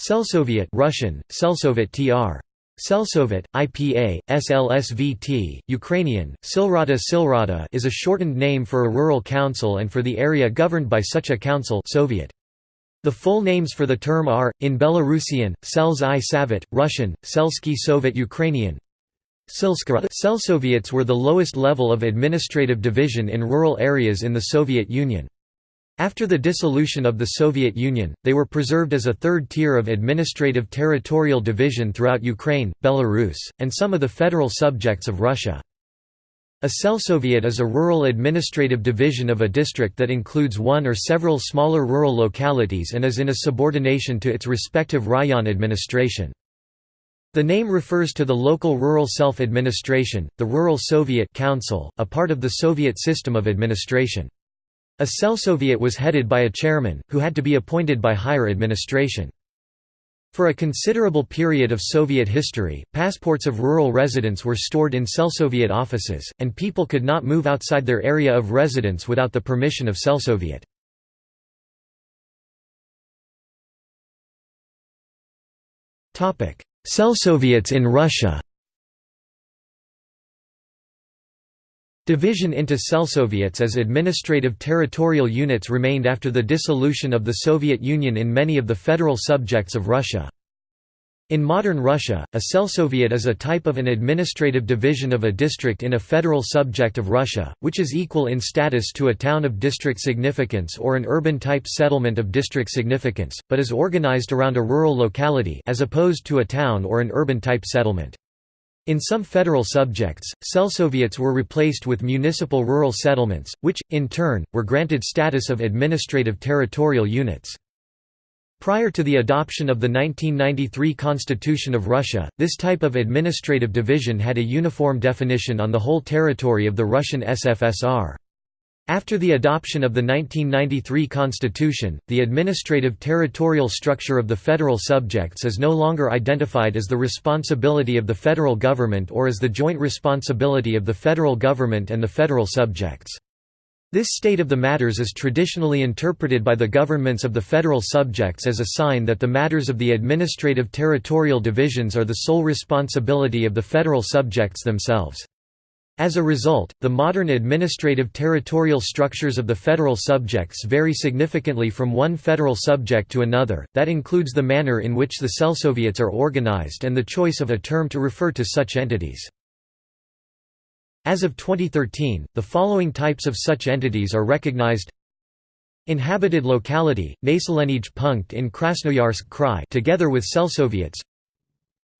Selsoviet Russian, Selsovet tr. Selsovet, IPA, SLSVT, Ukrainian, Silrata Silrata is a shortened name for a rural council and for the area governed by such a council Soviet. The full names for the term are, in Belarusian, Sels i Savet, Russian, Selsky Sovet Ukrainian, Selsoviets were the lowest level of administrative division in rural areas in the Soviet Union. After the dissolution of the Soviet Union, they were preserved as a third tier of administrative territorial division throughout Ukraine, Belarus, and some of the federal subjects of Russia. A Selsoviet is a rural administrative division of a district that includes one or several smaller rural localities and is in a subordination to its respective rayon administration. The name refers to the local rural self-administration, the Rural Soviet Council, a part of the Soviet system of administration. A Selsoviet was headed by a chairman, who had to be appointed by higher administration. For a considerable period of Soviet history, passports of rural residents were stored in Selsoviet offices, and people could not move outside their area of residence without the permission of Selsoviet. Selsoviets in Russia Division into Selsoviets as administrative territorial units remained after the dissolution of the Soviet Union in many of the federal subjects of Russia. In modern Russia, a Selsoviet is a type of an administrative division of a district in a federal subject of Russia, which is equal in status to a town of district significance or an urban-type settlement of district significance, but is organized around a rural locality as opposed to a town or an urban-type settlement. In some federal subjects, Selsoviets were replaced with municipal rural settlements, which, in turn, were granted status of administrative territorial units. Prior to the adoption of the 1993 Constitution of Russia, this type of administrative division had a uniform definition on the whole territory of the Russian SFSR. After the adoption of the 1993 constitution, the administrative territorial structure of the federal subjects is no longer identified as the responsibility of the federal government or as the joint responsibility of the federal government and the federal subjects. This state of the matters is traditionally interpreted by the governments of the federal subjects as a sign that the matters of the administrative territorial divisions are the sole responsibility of the federal subjects themselves. As a result, the modern administrative territorial structures of the federal subjects vary significantly from one federal subject to another, that includes the manner in which the Selsoviets are organized and the choice of a term to refer to such entities. As of 2013, the following types of such entities are recognized Inhabited locality, Naselenij Punkt in Krasnoyarsk Krai together with Selsoviets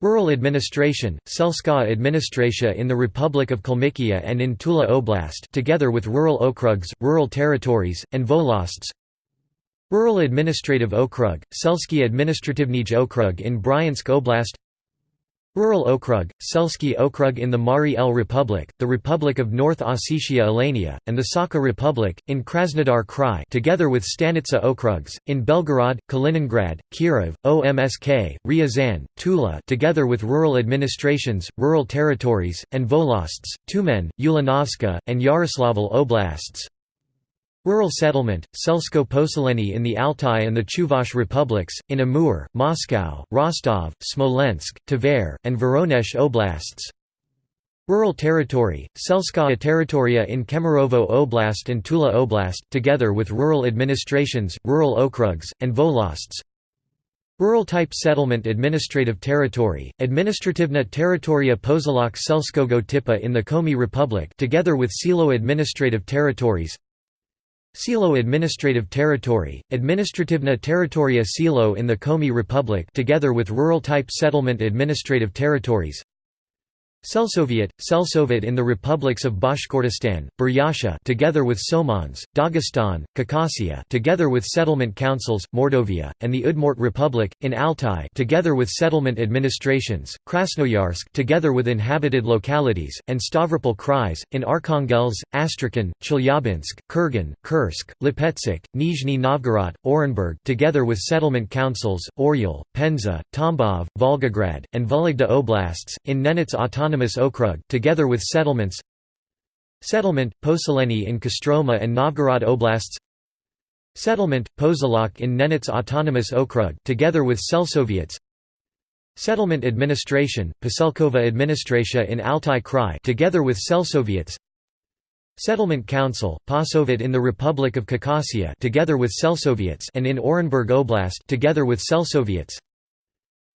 Rural administration, Selska administratia in the Republic of Kalmykia and in Tula Oblast together with rural okrugs, rural territories, and volosts. Rural administrative okrug, Selsky administrativnij okrug in Bryansk Oblast Rural Okrug, Selsky Okrug in the Mari El Republic, the Republic of North Ossetia Alania, and the Sakha Republic, in Krasnodar Krai together with Stanitsa Okrugs, in Belgorod, Kaliningrad, Kirov, OMSK, Ryazan, Tula together with rural administrations, rural territories, and volosts, Tyumen, Ulanovska, and Yaroslavl Oblasts Rural settlement, Selsko Poseleny in the Altai and the Chuvash republics, in Amur, Moscow, Rostov, Smolensk, Tver, and Voronezh oblasts. Rural territory, Selskaya territoria in Kemerovo Oblast and Tula Oblast, together with rural administrations, rural okrugs, and volosts Rural-type settlement administrative territory, Administrativna Territoria Pozolok Selskogo Tipa in the Komi Republic together with Silo administrative territories Silo Administrative Territory, Administrativna Territoria Silo in the Komi Republic together with rural-type settlement administrative territories Selsoviet, Selsovet in the republics of Bashkortostan, Buryatia together with Somons, Dagestan, Khakassia together with settlement councils, Mordovia, and the Udmurt Republic, in Altai together with settlement administrations, Krasnoyarsk together with inhabited localities, and Stavropol Krais, in Arkhangelsk, Astrakhan, Chelyabinsk, Kurgan, Kursk, Lipetsk, Nizhny Novgorod, Orenburg together with settlement councils, Oryol, Penza, Tambov, Volgograd, and Vologda Oblasts, in Nenets Autonomous autonomous okrug together with settlements Settlement, Poseleny in Kostroma and Novgorod Oblasts Settlement, Pozolok in Nenets Autonomous Okrug together with Selsoviets Settlement Administration, Poselkova Administratia in Altai Krai together with Selsoviets Settlement Council, Pasovit in the Republic of Khakassia together with Selsoviets and in Orenburg Oblast together with Selsoviets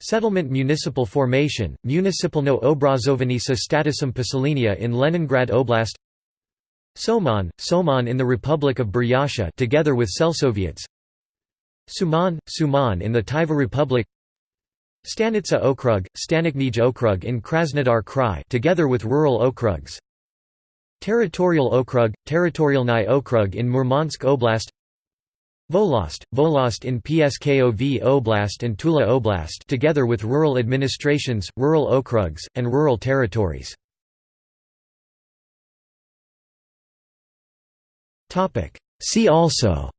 Settlement Municipal Formation, Municipalno Obrazovanisa Statusum Poselenia in Leningrad Oblast. Somon, Somon in the Republic of Buryatia together with Selsoviets. Suman, Suman in the Tyva Republic. Stanitsa Okrug, Staniknij Okrug in Krasnodar Krai together with rural okrugs. Territorial Okrug, Territorialny Okrug in Murmansk Oblast Volost, Volost in Pskov Oblast and Tula Oblast together with rural administrations, rural okrugs, and rural territories. See also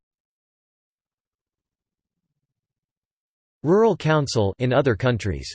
Rural Council in other countries